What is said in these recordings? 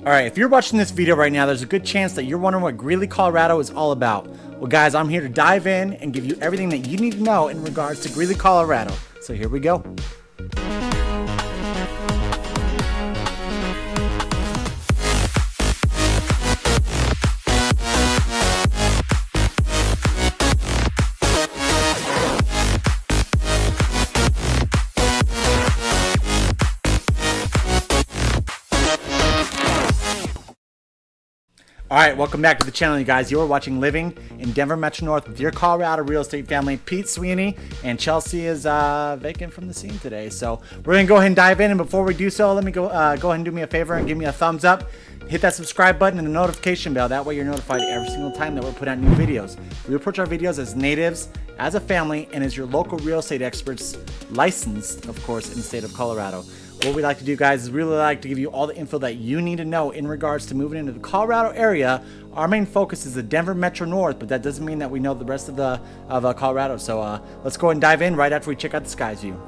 Alright, if you're watching this video right now, there's a good chance that you're wondering what Greeley, Colorado is all about. Well guys, I'm here to dive in and give you everything that you need to know in regards to Greeley, Colorado. So here we go. All right, welcome back to the channel, you guys. You're watching Living in Denver Metro North with your Colorado real estate family, Pete Sweeney, and Chelsea is uh, vacant from the scene today. So we're gonna go ahead and dive in. And before we do so, let me go uh, go ahead and do me a favor and give me a thumbs up. Hit that subscribe button and the notification bell. That way you're notified every single time that we're putting out new videos. We approach our videos as natives, as a family, and as your local real estate experts, licensed, of course, in the state of Colorado. What we like to do, guys, is really like to give you all the info that you need to know in regards to moving into the Colorado area. Our main focus is the Denver Metro North, but that doesn't mean that we know the rest of the of uh, Colorado. So uh, let's go and dive in right after we check out the skies view.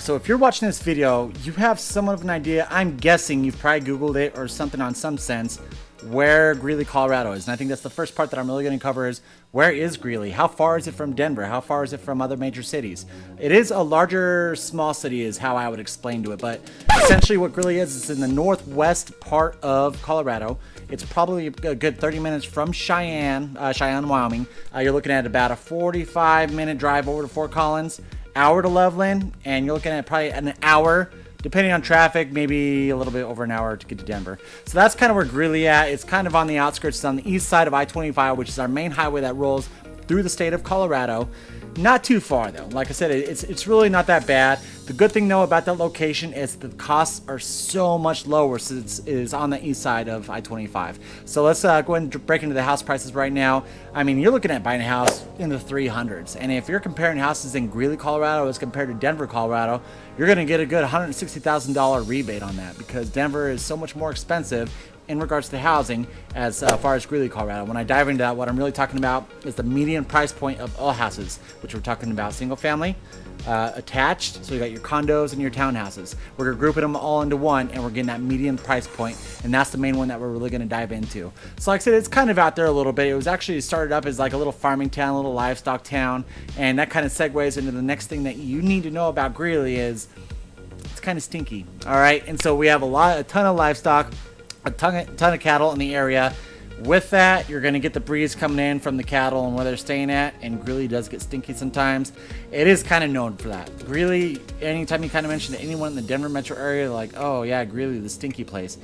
So if you're watching this video, you have somewhat of an idea, I'm guessing you've probably Googled it or something on some sense, where Greeley, Colorado is. And I think that's the first part that I'm really going to cover is, where is Greeley? How far is it from Denver? How far is it from other major cities? It is a larger, small city is how I would explain to it, but essentially what Greeley is, is in the northwest part of Colorado. It's probably a good 30 minutes from Cheyenne, uh, Cheyenne, Wyoming. Uh, you're looking at about a 45 minute drive over to Fort Collins hour to Loveland, and you're looking at probably an hour, depending on traffic, maybe a little bit over an hour to get to Denver. So that's kind of where Greeley at. It's kind of on the outskirts. It's on the east side of I-25, which is our main highway that rolls through the state of Colorado. Not too far though. Like I said, it's it's really not that bad. The good thing though about that location is the costs are so much lower since it is on the east side of I-25. So let's uh, go ahead and break into the house prices right now. I mean, you're looking at buying a house in the 300s. And if you're comparing houses in Greeley, Colorado as compared to Denver, Colorado, you're going to get a good $160,000 rebate on that because Denver is so much more expensive in regards to housing as uh, far as Greeley, Colorado. When I dive into that, what I'm really talking about is the median price point of all houses, which we're talking about single family, uh, attached, so you got your condos and your townhouses. We're grouping them all into one and we're getting that median price point and that's the main one that we're really going to dive into. So like I said, it's kind of out there a little bit. It was actually started up as like a little farming town, a little livestock town and that kind of segues into the next thing that you need to know about Greeley is it's kind of stinky. All right. And so we have a lot, a ton of livestock, a ton of, ton of cattle in the area. With that, you're going to get the breeze coming in from the cattle and where they're staying at, and Greeley does get stinky sometimes. It is kind of known for that. Greeley, anytime you kind of mention to anyone in the Denver metro area, like, oh yeah, Greeley, the stinky place,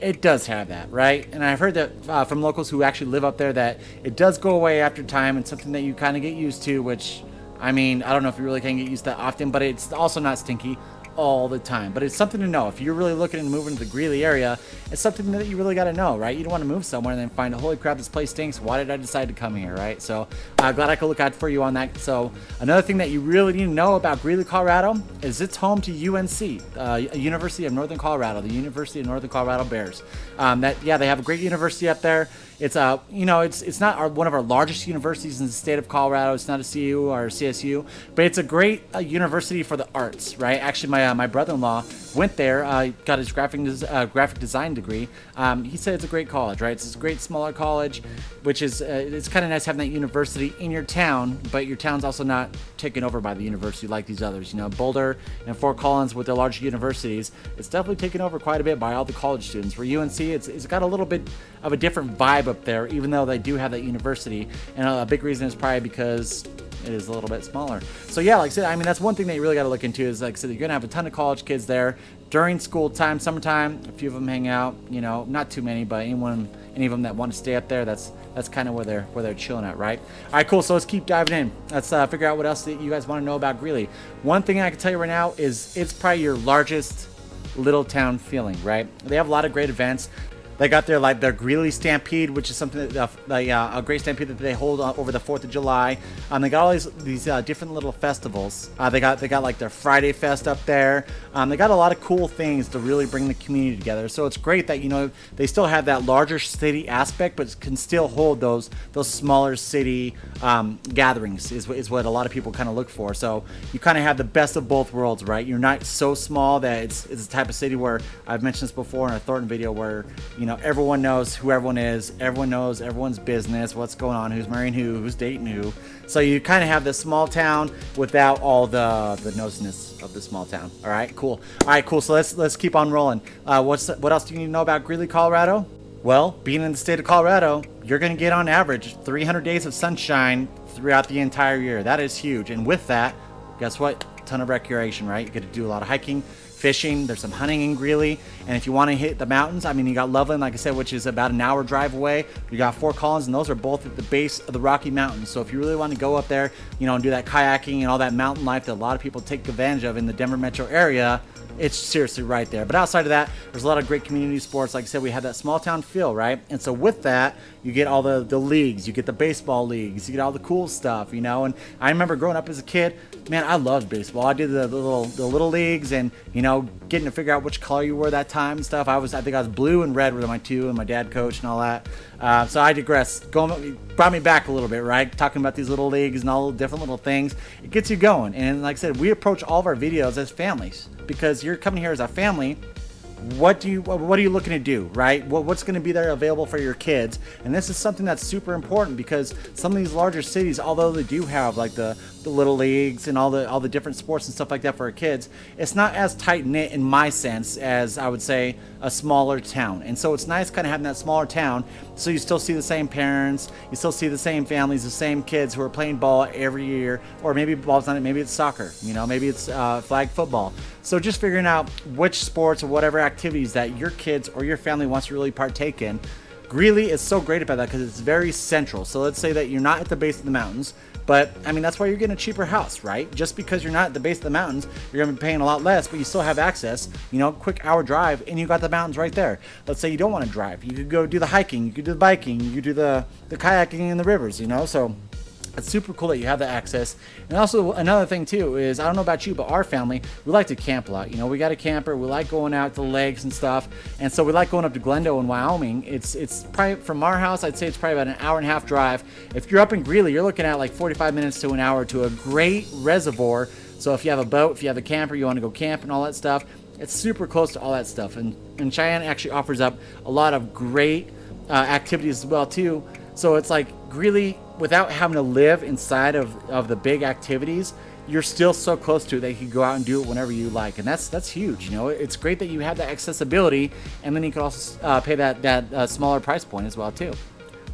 it does have that, right? And I've heard that uh, from locals who actually live up there that it does go away after time and something that you kind of get used to, which, I mean, I don't know if you really can get used to that often, but it's also not stinky all the time. But it's something to know. If you're really looking to move into the Greeley area, it's something that you really got to know, right? You don't want to move somewhere and then find, holy crap, this place stinks. Why did I decide to come here, right? So uh, glad I could look out for you on that. So another thing that you really need to know about Greeley, Colorado is it's home to UNC, uh, University of Northern Colorado, the University of Northern Colorado Bears. Um, that Yeah, they have a great university up there. It's uh, you know, it's it's not our, one of our largest universities in the state of Colorado. It's not a CU or a CSU, but it's a great uh, university for the arts, right? Actually, my uh, my brother-in-law went there, uh, got his graphic des- uh, graphic design degree. Um, he said it's a great college, right? It's a great smaller college, which is uh, it's kind of nice having that university in your town, but your town's also not taken over by the university like these others. You know, Boulder and Fort Collins with their large universities, it's definitely taken over quite a bit by all the college students. For UNC, it's, it's got a little bit of a different vibe up there, even though they do have that university. And a big reason is probably because it is a little bit smaller. So yeah, like I said, I mean that's one thing that you really got to look into is like I said, you're gonna have a ton of college kids there during school time, summertime. A few of them hang out. You know, not too many, but anyone, any of them that want to stay up there, that's that's kind of where they're where they're chilling at, right? All right, cool. So let's keep diving in. Let's uh, figure out what else that you guys want to know about Greeley. One thing I can tell you right now is it's probably your largest little town feeling, right? They have a lot of great events. They got their like their Greeley Stampede, which is something that uh, uh, a great stampede that they hold uh, over the Fourth of July. Um, they got all these these uh, different little festivals. Uh, they got they got like their Friday Fest up there. Um, they got a lot of cool things to really bring the community together. So it's great that you know they still have that larger city aspect, but can still hold those those smaller city um, gatherings. Is is what a lot of people kind of look for. So you kind of have the best of both worlds, right? You're not so small that it's it's the type of city where I've mentioned this before in a Thornton video where you know everyone knows who everyone is everyone knows everyone's business what's going on who's marrying who who's dating who. So you kind of have this small town without all the the nosiness of the small town. All right cool. All right cool. So let's let's keep on rolling. Uh, what's what else do you need to know about greeley colorado? Well being in the state of colorado you're going to get on average 300 days of sunshine throughout the entire year. That is huge. And with that guess what? Ton of recreation right? You get to do a lot of hiking fishing. There's some hunting in Greeley. And if you want to hit the mountains, I mean, you got Loveland, like I said, which is about an hour drive away. You got Fort Collins, and those are both at the base of the Rocky Mountains. So if you really want to go up there, you know, and do that kayaking and all that mountain life that a lot of people take advantage of in the Denver metro area, it's seriously right there. But outside of that, there's a lot of great community sports. Like I said, we have that small town feel, right? And so with that, you get all the, the leagues, you get the baseball leagues, you get all the cool stuff, you know? And I remember growing up as a kid, man, I loved baseball. I did the, the little the little leagues and, you know, getting to figure out which color you were that time and stuff. I was, I think I was blue and red were my two and my dad coached and all that. Uh, so I digress. Going, brought me back a little bit, right? Talking about these little leagues and all the different little things. It gets you going. And like I said, we approach all of our videos as families because you're coming here as a family what do you what are you looking to do right? What, what's going to be there available for your kids? And this is something that's super important because some of these larger cities although they do have like the the little leagues and all the all the different sports and stuff like that for our kids it's not as tight knit in my sense as i would say a smaller town. And so it's nice kind of having that smaller town so you still see the same parents you still see the same families the same kids who are playing ball every year or maybe ball's not it maybe it's soccer you know maybe it's uh, flag football. So just figuring out which sports or whatever activities that your kids or your family wants to really partake in Greeley is so great about that because it's very central. So let's say that you're not at the base of the mountains, but I mean, that's why you're getting a cheaper house, right? Just because you're not at the base of the mountains, you're to be paying a lot less, but you still have access, you know, quick hour drive, and you got the mountains right there. Let's say you don't want to drive. You could go do the hiking, you could do the biking, you could do the, the kayaking in the rivers, you know? So it's super cool that you have the access. And also another thing too is I don't know about you, but our family we like to camp a lot. You know, we got a camper. We like going out to lakes and stuff, and so we like going up to Glendo in Wyoming. It's it's probably from our house. I'd say it's probably about an hour and a half drive. If you're up in Greeley, you're looking at like 45 minutes to an hour to a great reservoir. So if you have a boat, if you have a camper, you want to go camp and all that stuff, it's super close to all that stuff. And and Cheyenne actually offers up a lot of great uh, activities as well too. So it's like Greeley without having to live inside of, of the big activities, you're still so close to it that you can go out and do it whenever you like, and that's that's huge. You know, it's great that you have that accessibility, and then you can also uh, pay that that uh, smaller price point as well too.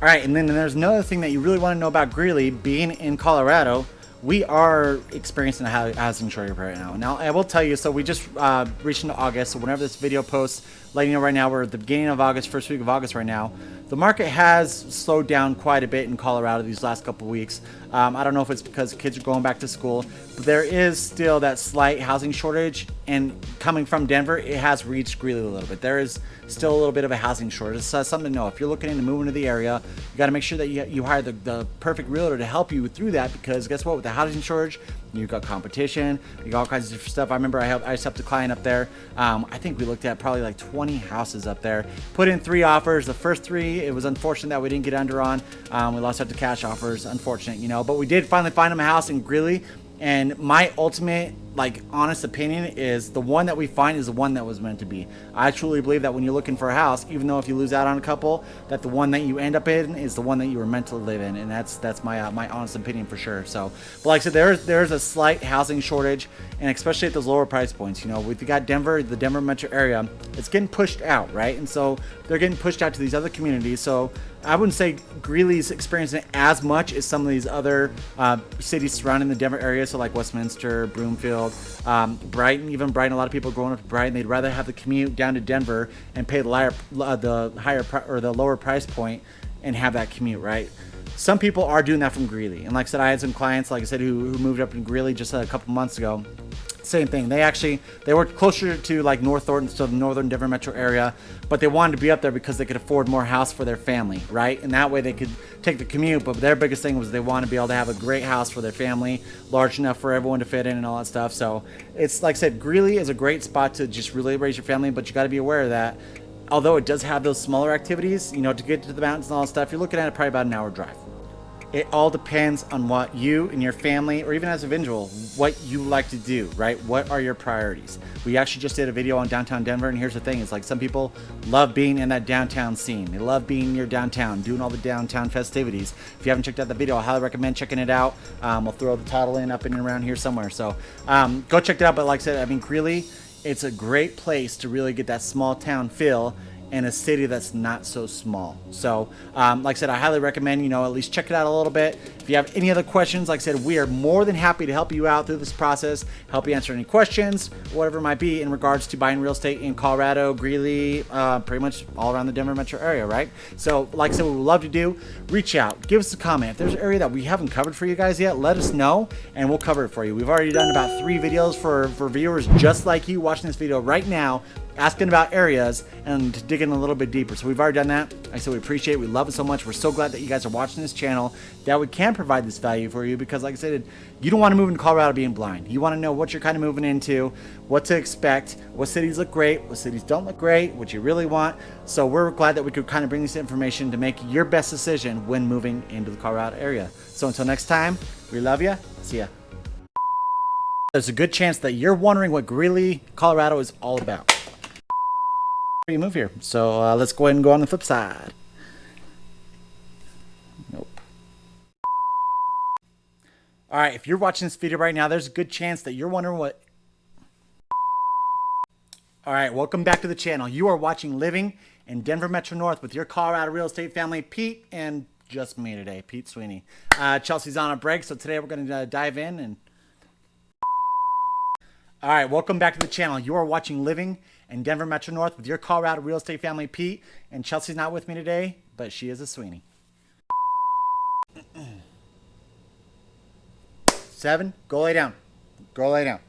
All right, and then there's another thing that you really want to know about Greeley being in Colorado. We are experiencing a housing shortage right now. Now, I will tell you, so we just uh, reached into August, so whenever this video posts, letting you know right now, we're at the beginning of August, first week of August right now. The market has slowed down quite a bit in Colorado these last couple weeks. Um, I don't know if it's because kids are going back to school, but there is still that slight housing shortage. And coming from Denver, it has reached Greeley a little bit. There is still a little bit of a housing shortage. So that's something to know. If you're looking into moving to the area, you got to make sure that you, you hire the, the perfect realtor to help you through that because guess what? With the housing shortage, you've got competition, you got all kinds of stuff. I remember I, helped, I helped a client up there. Um, I think we looked at probably like 20 20 houses up there. Put in three offers. The first three, it was unfortunate that we didn't get under on. Um, we lost out to cash offers. Unfortunate, you know. But we did finally find them a house in Greeley. And my ultimate like honest opinion is the one that we find is the one that was meant to be. I truly believe that when you're looking for a house, even though if you lose out on a couple, that the one that you end up in is the one that you were meant to live in, and that's that's my uh, my honest opinion for sure. So, but like I said, there's there's a slight housing shortage, and especially at those lower price points. You know, we've got Denver, the Denver metro area, it's getting pushed out, right? And so they're getting pushed out to these other communities. So I wouldn't say Greeley's experiencing as much as some of these other uh, cities surrounding the Denver area, so like Westminster, Broomfield, um, Brighton. Even Brighton, a lot of people growing up in Brighton, they'd rather have the commute down to Denver and pay the higher, uh, the higher or the lower price point and have that commute, right? Some people are doing that from Greeley, and like I said, I had some clients, like I said, who, who moved up in Greeley just a couple months ago same thing. They actually they were closer to like North Thornton, so the northern Denver metro area, but they wanted to be up there because they could afford more house for their family, right? And that way they could take the commute. But their biggest thing was they wanted to be able to have a great house for their family, large enough for everyone to fit in and all that stuff. So it's like I said, Greeley is a great spot to just really raise your family, but you got to be aware that although it does have those smaller activities, you know, to get to the mountains and all that stuff, you're looking at it probably about an hour drive. It all depends on what you and your family, or even as an individual, what you like to do, right? What are your priorities? We actually just did a video on downtown Denver, and here's the thing: it's like some people love being in that downtown scene. They love being near downtown, doing all the downtown festivities. If you haven't checked out the video, I highly recommend checking it out. Um, we'll throw the title in up and around here somewhere. So um, go check it out. But like I said, I mean, Greeley, it's a great place to really get that small town feel in a city that's not so small. So, um, like I said, I highly recommend, you know, at least check it out a little bit. If you have any other questions, like I said, we are more than happy to help you out through this process, help you answer any questions, whatever it might be in regards to buying real estate in Colorado, Greeley, uh, pretty much all around the Denver metro area, right? So, like I said, we would love to do, reach out, give us a comment. If there's an area that we haven't covered for you guys yet, let us know and we'll cover it for you. We've already done about three videos for, for viewers just like you watching this video right now asking about areas and digging a little bit deeper. So we've already done that. I said we appreciate it. We love it so much. We're so glad that you guys are watching this channel, that we can provide this value for you because like I said, you don't want to move into Colorado being blind. You want to know what you're kind of moving into, what to expect, what cities look great, what cities don't look great, what you really want. So we're glad that we could kind of bring this information to make your best decision when moving into the Colorado area. So until next time, we love you. See ya. There's a good chance that you're wondering what Greeley, Colorado is all about you move here. So uh, let's go ahead and go on the flip side. Nope. All right, if you're watching this video right now, there's a good chance that you're wondering what... All right, welcome back to the channel. You are watching Living in Denver Metro North with your Colorado real estate family, Pete, and just me today, Pete Sweeney. Uh, Chelsea's on a break, so today we're going to uh, dive in and... All right, welcome back to the channel. You are watching Living in Denver Metro North with your Colorado real estate family, Pete. And Chelsea's not with me today, but she is a Sweeney. Seven, go lay down. Go lay down.